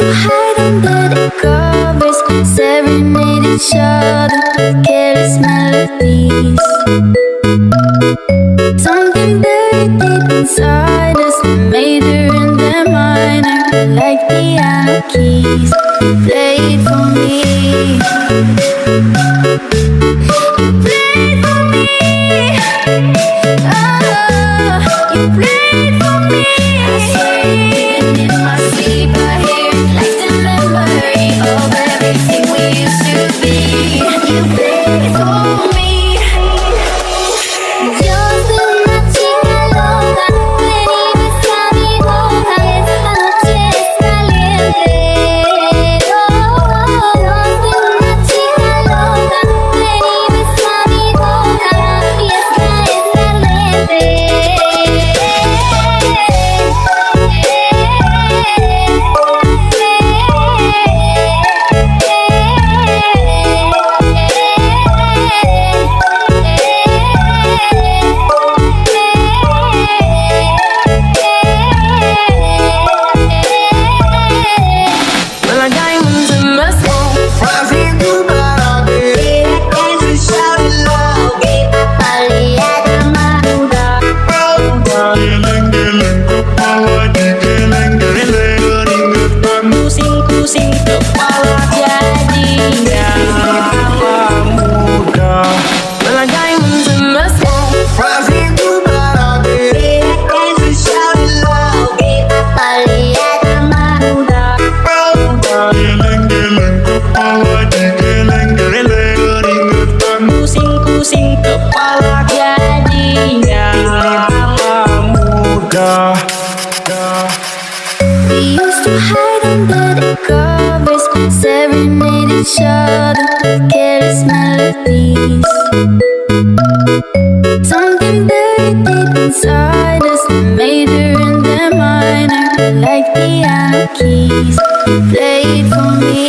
to hide under the covers, serenade each other careless melodies. Something deep inside us, major and minor, like keys. Played for me. You Hide under the covers, serenade each other careless melodies. Something buried deep inside us, The major and the minor, like piano keys. You played for me.